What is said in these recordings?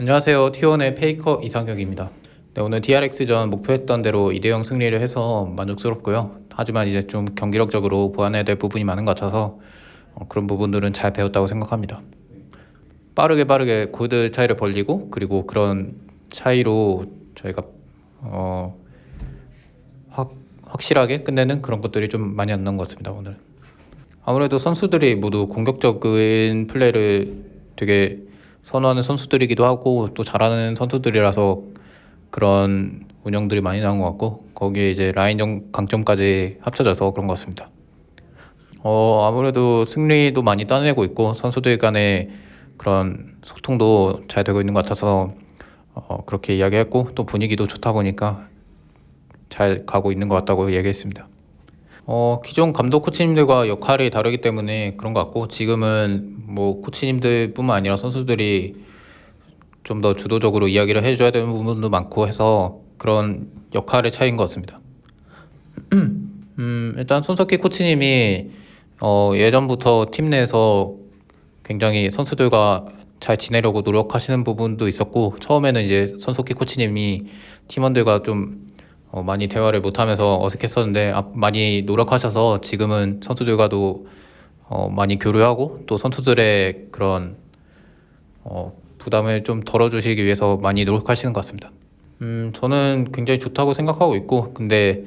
안녕하세요. T1의 페이커 이상혁입니다. 네, 오늘 DRX전 목표했던 대로 2대0 승리를 해서 만족스럽고요. 하지만 이제 좀 경기력적으로 보완해야 될 부분이 많은 것 같아서 어, 그런 부분들은 잘 배웠다고 생각합니다. 빠르게 빠르게 골드 차이를 벌리고 그리고 그런 차이로 저희가 어, 확, 확실하게 끝내는 그런 것들이 좀 많이 안 나온 것 같습니다. 오늘 아무래도 선수들이 모두 공격적인 플레이를 되게 선호하는 선수들이기도 하고 또 잘하는 선수들이라서 그런 운영들이 많이 나온 것 같고 거기에 이제 라인전 강점까지 합쳐져서 그런 것 같습니다. 어 아무래도 승리도 많이 따내고 있고 선수들 간의 그런 소통도 잘 되고 있는 것 같아서 어 그렇게 이야기했고 또 분위기도 좋다 보니까 잘 가고 있는 것 같다고 얘기했습니다. 어 기존 감독 코치님들과 역할이 다르기 때문에 그런 것 같고 지금은 뭐 코치님들뿐만 아니라 선수들이 좀 더 주도적으로 이야기를 해줘야 되는 부분도 많고 해서 그런 역할의 차이인 것 같습니다. 음, 일단 손석희 코치님이 어, 예전부터 팀 내에서 굉장히 선수들과 잘 지내려고 노력하시는 부분도 있었고 처음에는 이제 손석희 코치님이 팀원들과 좀 어, 많이 대화를 못하면서 어색했었는데 아, 많이 노력하셔서 지금은 선수들과도 어, 많이 교류하고 또 선수들의 그런 어, 부담을 좀 덜어주시기 위해서 많이 노력하시는 것 같습니다. 음, 저는 굉장히 좋다고 생각하고 있고 근데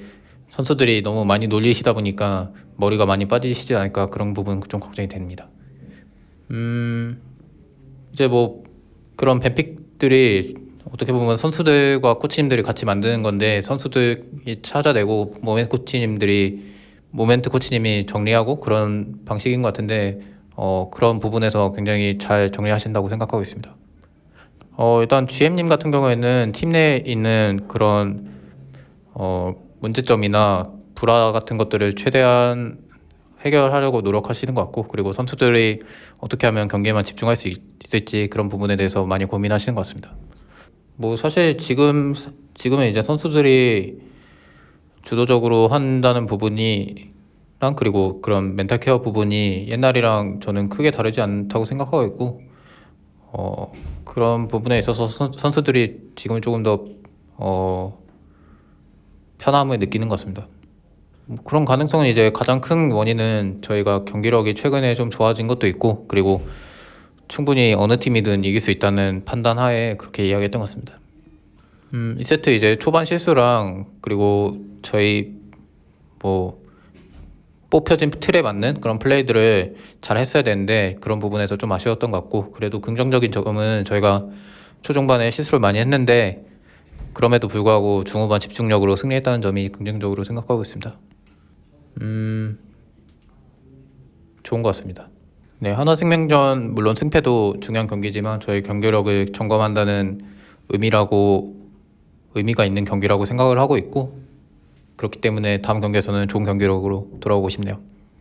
선수들이 너무 많이 놀리시다 보니까 머리가 많이 빠지시지 않을까 그런 부분 좀 걱정이 됩니다. 음, 이제 뭐 그런 뱀픽들이 어떻게 보면 선수들과 코치님들이 같이 만드는 건데 선수들이 찾아내고 모멘트 코치님들이 모멘트 코치님이 정리하고 그런 방식인 것 같은데 어, 그런 부분에서 굉장히 잘 정리하신다고 생각하고 있습니다. 어, 일단 GM님 같은 경우에는 팀 내에 있는 그런 어, 문제점이나 불화 같은 것들을 최대한 해결하려고 노력하시는 것 같고 그리고 선수들이 어떻게 하면 경기에만 집중할 수 있, 있을지 그런 부분에 대해서 많이 고민하시는 것 같습니다. 뭐 사실 지금 지금은 이제 선수들이 주도적으로 한다는 부분이랑 그리고 그런 멘탈 케어 부분이 옛날이랑 저는 크게 다르지 않다고 생각하고 있고 어 그런 부분에 있어서 선, 선수들이 지금 조금 더 어, 편함을 느끼는 것 같습니다. 뭐 그런 가능성은 이제 가장 큰 원인은 저희가 경기력이 최근에 좀 좋아진 것도 있고 그리고 충분히 어느 팀이든 이길 수 있다는 판단 하에 그렇게 이야기했던 것 같습니다. 음, 이 세트 이제 초반 실수랑 그리고 저희 뭐 뽑혀진 틀에 맞는 그런 플레이들을 잘 했어야 되는데 그런 부분에서 좀 아쉬웠던 것 같고 그래도 긍정적인 점은 저희가 초중반에 실수를 많이 했는데 그럼에도 불구하고 중후반 집중력으로 승리했다는 점이 긍정적으로 생각하고 있습니다. 음, 좋은 것 같습니다. 네, 하나생명전 물론 승패도 중요한 경기지만 저희 경기력을 점검한다는 의미라고 의미가 있는 경기라고 생각을 하고 있고 그렇기 때문에 다음 경기에서는 좋은 경기력으로 돌아오고 싶네요.